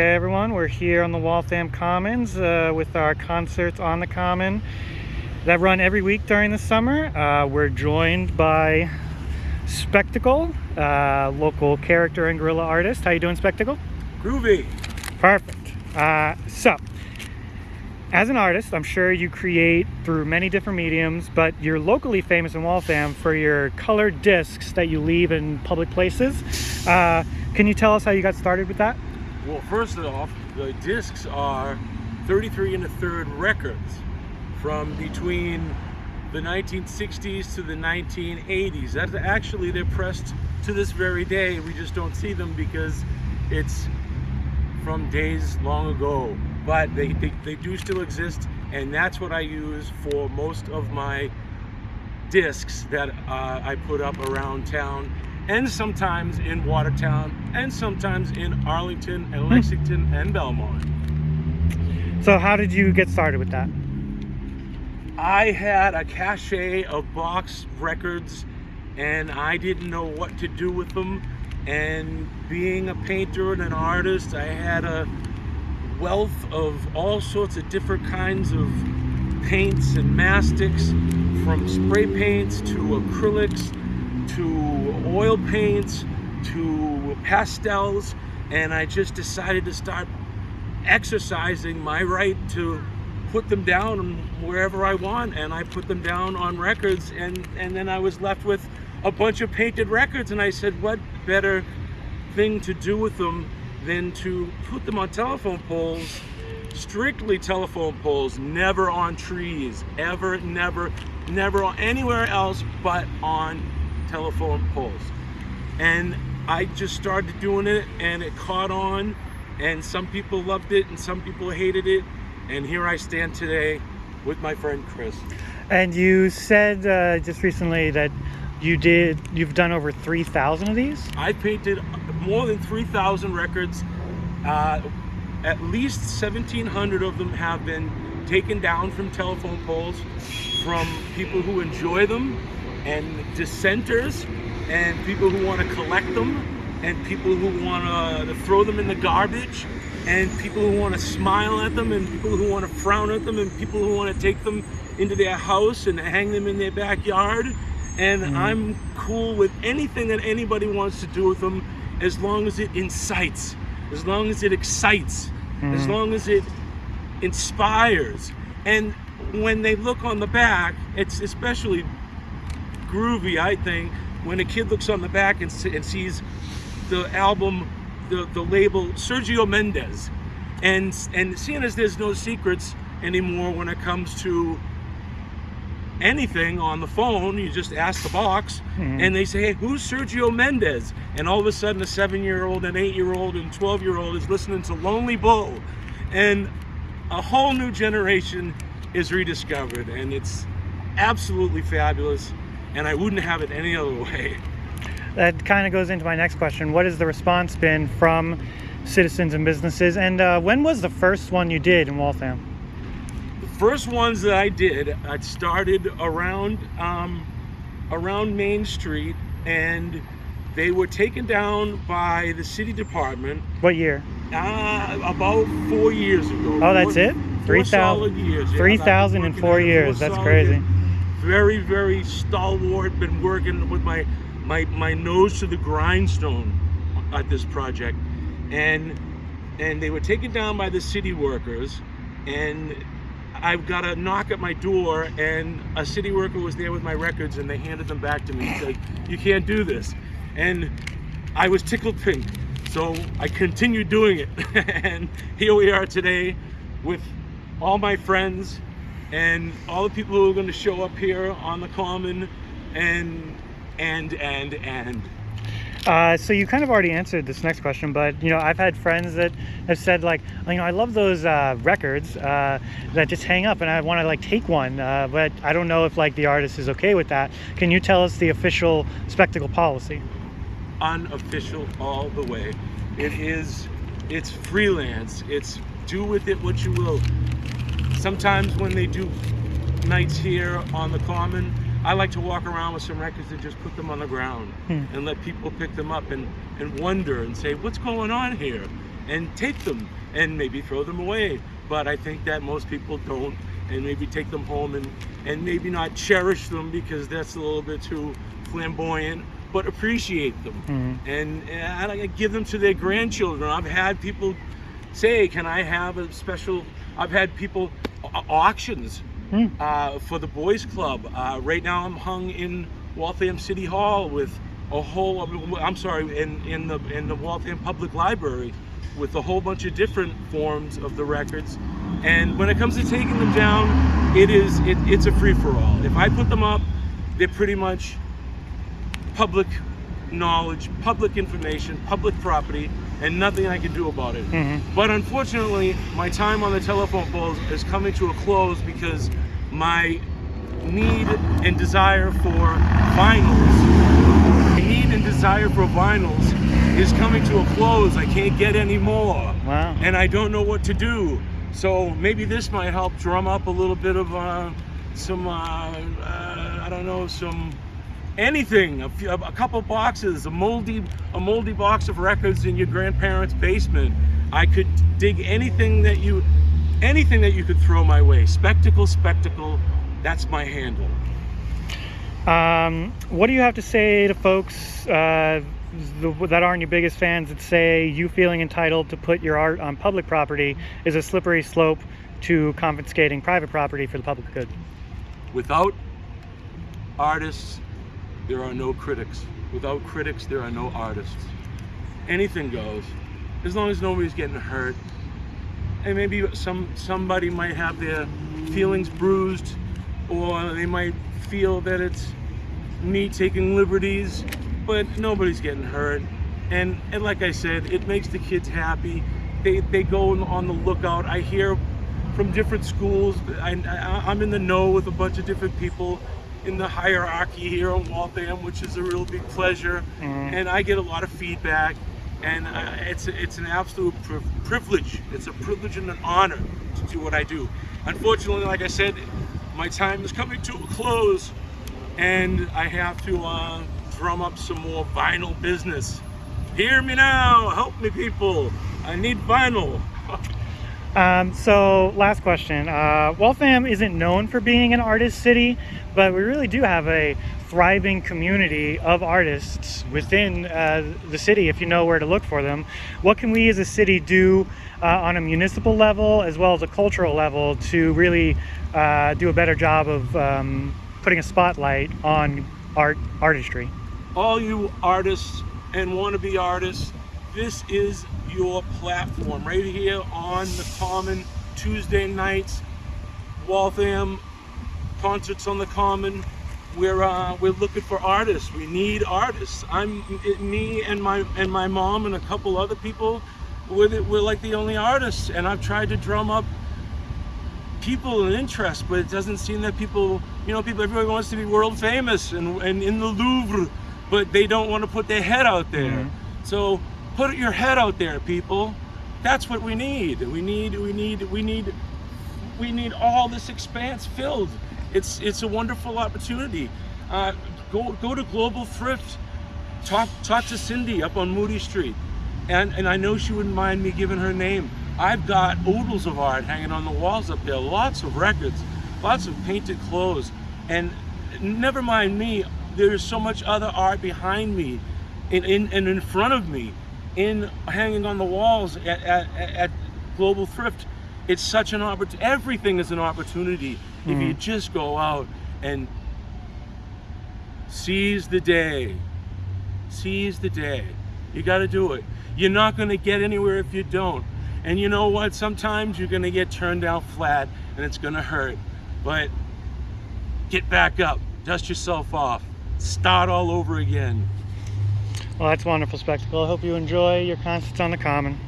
Hey everyone, we're here on the Waltham Commons uh, with our concerts on the Common that run every week during the summer. Uh, we're joined by Spectacle, uh, local character and guerrilla artist. How you doing, Spectacle? Groovy. Perfect. Uh, so, as an artist, I'm sure you create through many different mediums, but you're locally famous in Waltham for your colored discs that you leave in public places. Uh, can you tell us how you got started with that? Well, first off, the discs are 33 and a third records from between the 1960s to the 1980s. That's actually they're pressed to this very day. We just don't see them because it's from days long ago. But they, they, they do still exist, and that's what I use for most of my discs that uh, I put up around town and sometimes in Watertown and sometimes in Arlington and hmm. Lexington and Belmont. So how did you get started with that? I had a cache of box records and I didn't know what to do with them. And being a painter and an artist, I had a wealth of all sorts of different kinds of paints and mastics from spray paints to acrylics to oil paints to pastels and I just decided to start exercising my right to put them down wherever I want and I put them down on records and and then I was left with a bunch of painted records and I said what better thing to do with them than to put them on telephone poles strictly telephone poles never on trees ever never never anywhere else but on telephone poles and I just started doing it and it caught on and some people loved it and some people hated it and here I stand today with my friend Chris. And you said uh, just recently that you did you've done over 3,000 of these? I painted more than 3,000 records. Uh, at least 1,700 of them have been taken down from telephone poles from people who enjoy them and dissenters and people who want to collect them and people who want to throw them in the garbage and people who want to smile at them and people who want to frown at them and people who want to take them into their house and hang them in their backyard and mm. I'm cool with anything that anybody wants to do with them as long as it incites as long as it excites mm. as long as it inspires and when they look on the back it's especially groovy I think when a kid looks on the back and, and sees the album the, the label Sergio Mendes. And, and seeing as there's no secrets anymore when it comes to anything on the phone, you just ask the box mm-hmm. and they say, hey, who's Sergio Mendes? And all of a sudden a seven-year-old, an eight-year-old, and 12-year-old is listening to Lonely Bull. And a whole new generation is rediscovered and it's absolutely fabulous and I wouldn't have it any other way that kind of goes into my next question. What has the response been from citizens and businesses? And uh, when was the first one you did in Waltham? The first ones that I did, I started around um, around Main Street, and they were taken down by the city department. What year? Uh, about four years ago. Oh, that's four, it? 3,000 years. 3,000 in four years. That's crazy. Years. Very, very stalwart. Been working with my my, my nose to the grindstone at this project. And, and they were taken down by the city workers and I've got a knock at my door and a city worker was there with my records and they handed them back to me. He's like, you can't do this. And I was tickled pink. So I continued doing it. and here we are today with all my friends and all the people who are going to show up here on the common and and, and, and. Uh, so you kind of already answered this next question, but you know I've had friends that have said like, you know, I love those uh, records uh, that just hang up, and I want to like take one, uh, but I don't know if like the artist is okay with that. Can you tell us the official spectacle policy? Unofficial all the way. It is. It's freelance. It's do with it what you will. Sometimes when they do nights here on the common, I like to walk around with some records and just put them on the ground hmm. and let people pick them up and, and wonder and say, what's going on here? and take them and maybe throw them away. But I think that most people don't and maybe take them home and, and maybe not cherish them because that's a little bit too flamboyant, but appreciate them Mhm. and, and I give them to their grandchildren. I've had people say, "Can I have a special?" I've had people auctions Hmm. uh, for the boys club. Uh, right now, I'm hung in Waltham City Hall with a whole. I'm sorry, in in the in the Waltham Public Library with a whole bunch of different forms of the records. And when it comes to taking them down, it is it, it's a free for all. If I put them up, they're pretty much public knowledge, public information, public property, and nothing I can do about it. Mhm. But unfortunately, my time on the telephone poles is coming to a close because my need and desire for vinyls, my need and desire for vinyls is coming to a close. I can't get any more Wow. and I don't know what to do. So maybe this might help drum up a little bit of uh, some, uh, uh, I don't know, some anything, a, few, a couple boxes, a moldy, a moldy box of records in your grandparents' basement. I could dig anything that you, anything that you could throw my way. Spectacle, spectacle. That's my handle. Um, what do you have to say to folks uh, the, that aren't your biggest fans that say you feeling entitled to put your art on public property is a slippery slope to confiscating private property for the public good? Without artists, there are no critics. Without critics, there are no artists. Anything goes, as long as nobody's getting hurt. And maybe some somebody might have their feelings bruised, or they might feel that it's me taking liberties, but nobody's getting hurt. And and like I said, it makes the kids happy. They they go on the lookout. I hear from different schools. I, I, I'm in the know with a bunch of different people in the hierarchy here in Waltham, which is a real big pleasure. Mhm. And I get a lot of feedback, and uh, it's it's an absolute pri- privilege. It's a privilege and an honor to do what I do. Unfortunately, like I said, my time is coming to a close, and I have to uh, drum up some more vinyl business. Hear me now, help me, people. I need vinyl. Um, so, last question. Uh, Waltham isn't known for being an artist city, but we really do have a thriving community of artists within uh, the city if you know where to look for them. What can we as a city do uh, on a municipal level as well as a cultural level to really uh, do a better job of um, putting a spotlight on art artistry? all you artists and wannabe artists, this is your platform right here on the Common Tuesday nights, Waltham concerts on the Common. We're uh, we're looking for artists. We need artists. I'm it, me and my and my mom and a couple other people. We're, the, we're like the only artists, and I've tried to drum up people and interest, but it doesn't seem that people, you know, people, everybody wants to be world famous and, and in the Louvre, but they don't want to put their head out there. Mhm. So put your head out there, people. That's what we need. We need, we need, we need, we need all this expanse filled. It's, it's a wonderful opportunity. Uh, go, go to Global Thrift. Talk, talk to Cindy up on Moody Street, and and I know she wouldn't mind me giving her name. I've got oodles of art hanging on the walls up there, lots of records, lots of painted clothes, and never mind me. There's so much other art behind me, in in and in front of me, in hanging on the walls at at, at Global Thrift. It's such an opportunity. Everything is an opportunity if you Mhm. just go out and seize the day. Seize the day. You got to do it. You're not going to get anywhere if you don't. And you know what? Sometimes you're going to get turned down flat and it's going to hurt. But get back up, dust yourself off, start all over again. Well, that's a wonderful spectacle. I hope you enjoy your concerts on the Common.